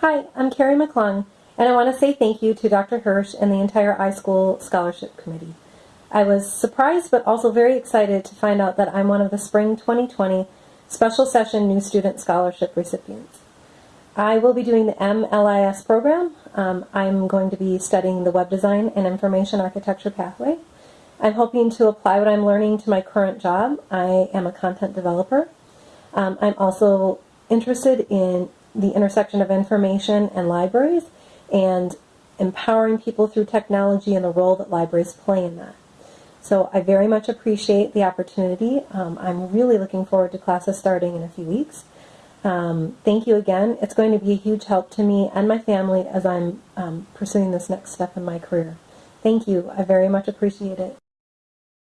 Hi, I'm Carrie McClung, and I want to say thank you to Dr. Hirsch and the entire iSchool Scholarship Committee. I was surprised but also very excited to find out that I'm one of the Spring 2020 Special Session New Student Scholarship recipients. I will be doing the MLIS program. Um, I'm going to be studying the Web Design and Information Architecture pathway. I'm hoping to apply what I'm learning to my current job. I am a content developer. Um, I'm also interested in the intersection of information and libraries and empowering people through technology and the role that libraries play in that. So I very much appreciate the opportunity. Um, I'm really looking forward to classes starting in a few weeks. Um, thank you again. It's going to be a huge help to me and my family as I'm um, pursuing this next step in my career. Thank you. I very much appreciate it.